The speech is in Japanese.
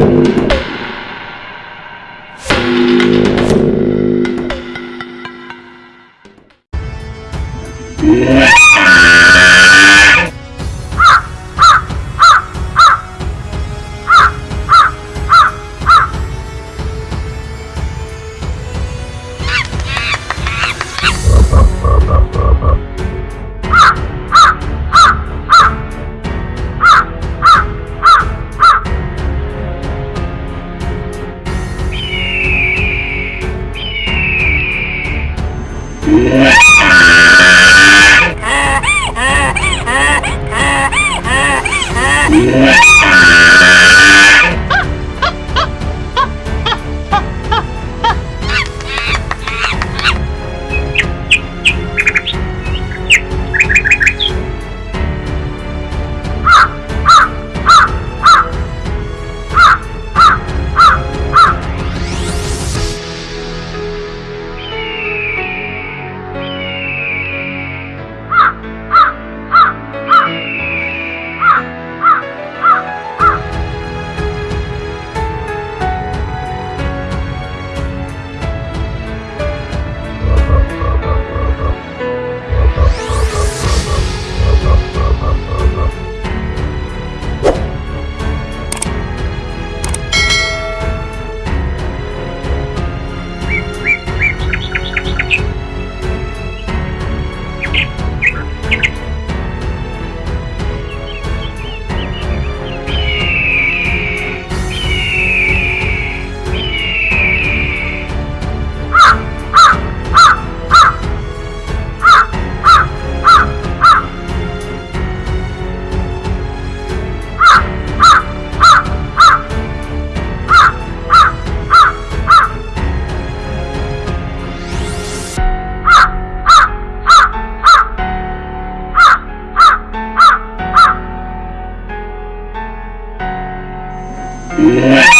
up, up. Yeah. Yeah.